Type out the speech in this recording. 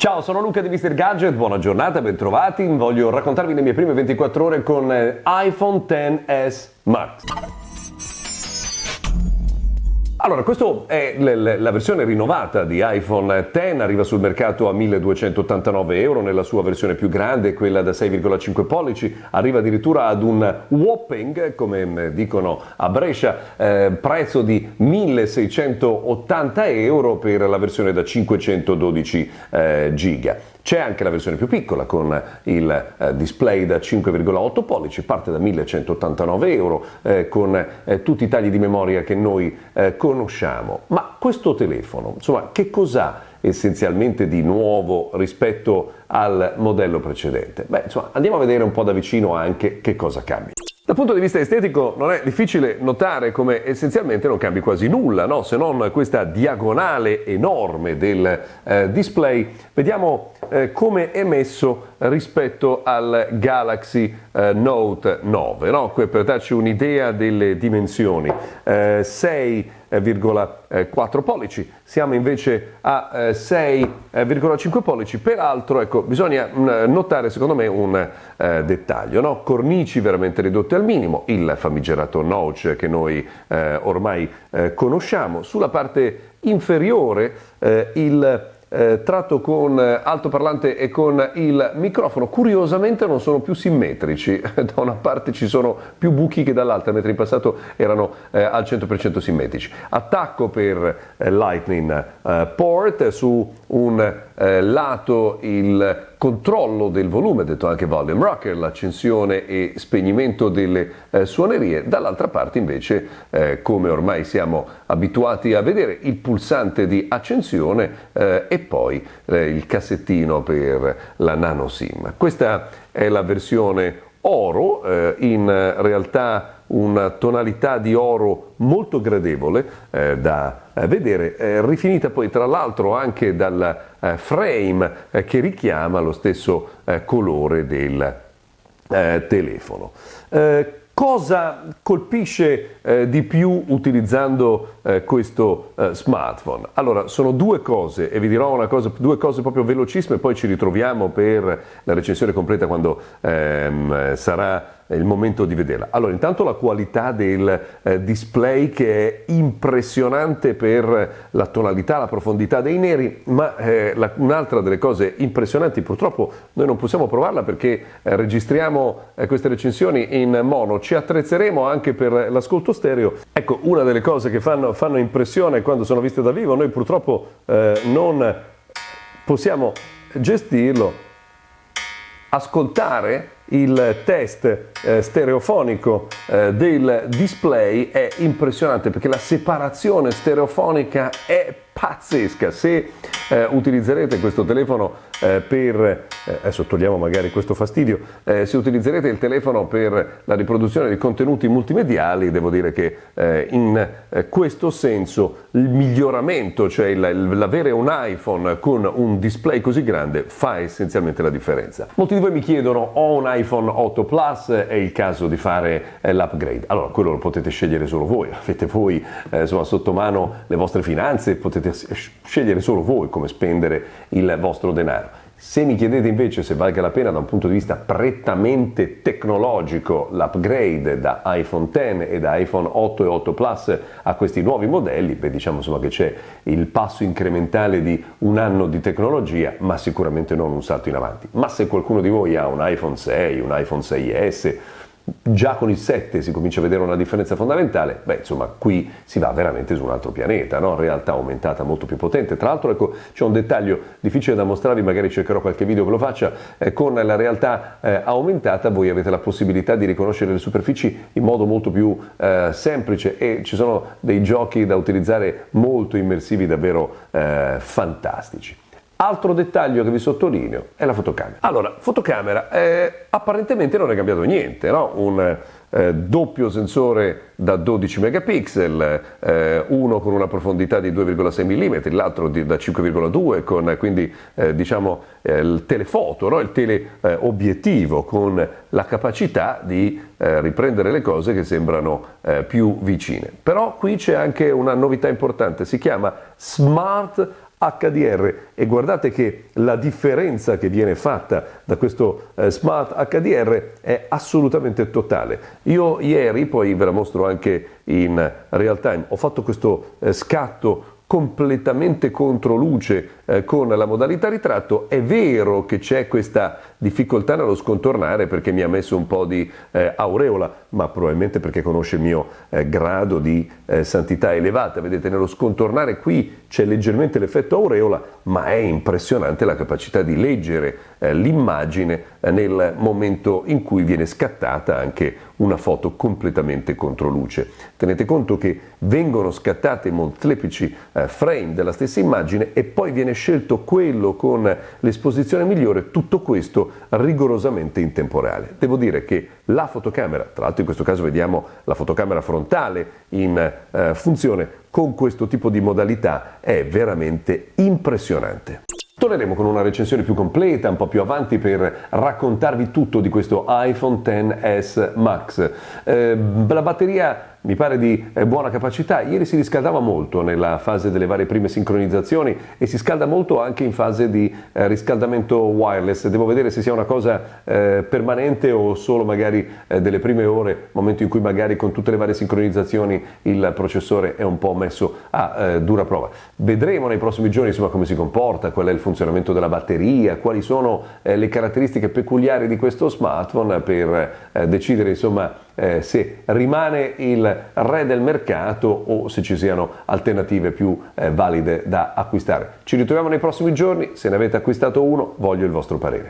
Ciao, sono Luca di Mr. Gadget, buona giornata, bentrovati. Voglio raccontarvi le mie prime 24 ore con eh, iPhone XS Max. Allora, questa è la versione rinnovata di iPhone X, arriva sul mercato a 1289 euro nella sua versione più grande, quella da 6,5 pollici, arriva addirittura ad un whopping, come dicono a Brescia, eh, prezzo di 1680 euro per la versione da 512 eh, giga. C'è anche la versione più piccola con il eh, display da 5,8 pollici, parte da 1189 euro eh, con eh, tutti i tagli di memoria che noi eh, conosciamo. Ma questo telefono, insomma, che cos'ha essenzialmente di nuovo rispetto al modello precedente? Beh, insomma, andiamo a vedere un po' da vicino anche che cosa cambia. Dal punto di vista estetico non è difficile notare come essenzialmente non cambi quasi nulla, no? se non questa diagonale enorme del eh, display. Vediamo eh, come è messo rispetto al Galaxy eh, Note 9, no? per darci un'idea delle dimensioni. 6 eh, 6,4 pollici, siamo invece a 6,5 eh, pollici, peraltro ecco, bisogna mm, notare secondo me un eh, dettaglio, no? cornici veramente ridotte al minimo, il famigerato notch che noi eh, ormai eh, conosciamo, sulla parte inferiore eh, il eh, tratto con altoparlante e con il microfono, curiosamente non sono più simmetrici, da una parte ci sono più buchi che dall'altra, mentre in passato erano eh, al 100% simmetrici. Attacco per eh, Lightning eh, port su un eh, lato il controllo del volume, detto anche volume rocker, l'accensione e spegnimento delle eh, suonerie, dall'altra parte invece, eh, come ormai siamo abituati a vedere, il pulsante di accensione eh, e poi eh, il cassettino per la nano SIM. Questa è la versione oro, eh, in realtà una tonalità di oro molto gradevole eh, da eh, vedere, eh, rifinita poi tra l'altro anche dal eh, frame eh, che richiama lo stesso eh, colore del telefono. Cosa colpisce eh, di più utilizzando eh, questo eh, smartphone? Allora, sono due cose e vi dirò cosa, due cose proprio velocissime, poi ci ritroviamo per la recensione completa quando ehm, sarà il momento di vederla. Allora, intanto la qualità del eh, display che è impressionante per la tonalità, la profondità dei neri, ma eh, la, un'altra delle cose impressionanti, purtroppo noi non possiamo provarla perché eh, registriamo eh, queste recensioni in mono, ci attrezzeremo anche per l'ascolto stereo. Ecco, una delle cose che fanno, fanno impressione quando sono viste da vivo, noi purtroppo eh, non possiamo gestirlo, ascoltare il test eh, stereofonico eh, del display è impressionante perché la separazione stereofonica è pazzesca. Se eh, utilizzerete questo telefono eh, per, eh, adesso togliamo magari questo fastidio, eh, se utilizzerete il telefono per la riproduzione di contenuti multimediali, devo dire che eh, in questo senso il miglioramento, cioè l'avere un iPhone con un display così grande, fa essenzialmente la differenza. Molti di voi mi chiedono, ho un iPhone 8 Plus, è il caso di fare l'upgrade? Allora, quello lo potete scegliere solo voi, avete voi insomma, sotto mano le vostre finanze, potete scegliere solo voi come spendere il vostro denaro. Se mi chiedete invece se valga la pena da un punto di vista prettamente tecnologico l'upgrade da iPhone X e da iPhone 8 e 8 Plus a questi nuovi modelli, beh diciamo insomma che c'è il passo incrementale di un anno di tecnologia, ma sicuramente non un salto in avanti. Ma se qualcuno di voi ha un iPhone 6, un iPhone 6S, già con il 7 si comincia a vedere una differenza fondamentale, beh insomma qui si va veramente su un altro pianeta, no? realtà aumentata molto più potente. Tra l'altro ecco c'è un dettaglio difficile da mostrarvi, magari cercherò qualche video che lo faccia, eh, con la realtà eh, aumentata voi avete la possibilità di riconoscere le superfici in modo molto più eh, semplice e ci sono dei giochi da utilizzare molto immersivi, davvero eh, fantastici. Altro dettaglio che vi sottolineo è la fotocamera. Allora, fotocamera, eh, apparentemente non è cambiato niente, no? Un eh, doppio sensore da 12 megapixel, eh, uno con una profondità di 2,6 mm, l'altro di, da 5,2 con quindi eh, diciamo eh, il telefoto, no? il teleobiettivo con la capacità di eh, riprendere le cose che sembrano più vicine. Però qui c'è anche una novità importante, si chiama Smart HDR e guardate che la differenza che viene fatta da questo eh, Smart HDR è assolutamente totale. Io ieri, poi ve la mostro anche in real time, ho fatto questo eh, scatto completamente contro luce eh, con la modalità ritratto, è vero che c'è questa difficoltà nello scontornare perché mi ha messo un po' di eh, aureola, ma probabilmente perché conosce il mio eh, grado di eh, santità elevata. Vedete, nello scontornare qui c'è leggermente l'effetto aureola, ma è impressionante la capacità di leggere eh, l'immagine eh, nel momento in cui viene scattata anche una foto completamente contro luce. Tenete conto che vengono scattate molteplici eh, frame della stessa immagine e poi viene scelto quello con l'esposizione migliore, tutto questo rigorosamente in temporale. Devo dire che la fotocamera, tra l'altro in questo caso vediamo la fotocamera frontale in funzione, con questo tipo di modalità è veramente impressionante. Torneremo con una recensione più completa, un po' più avanti, per raccontarvi tutto di questo iPhone XS Max. Eh, la batteria mi pare di eh, buona capacità. Ieri si riscaldava molto nella fase delle varie prime sincronizzazioni e si scalda molto anche in fase di eh, riscaldamento wireless. Devo vedere se sia una cosa eh, permanente o solo magari delle prime ore, momento in cui magari con tutte le varie sincronizzazioni il processore è un po' messo a dura prova. Vedremo nei prossimi giorni insomma come si comporta, qual è il funzionamento della batteria, quali sono le caratteristiche peculiari di questo smartphone per decidere insomma eh, se rimane il re del mercato o se ci siano alternative più eh, valide da acquistare. Ci ritroviamo nei prossimi giorni, se ne avete acquistato uno voglio il vostro parere.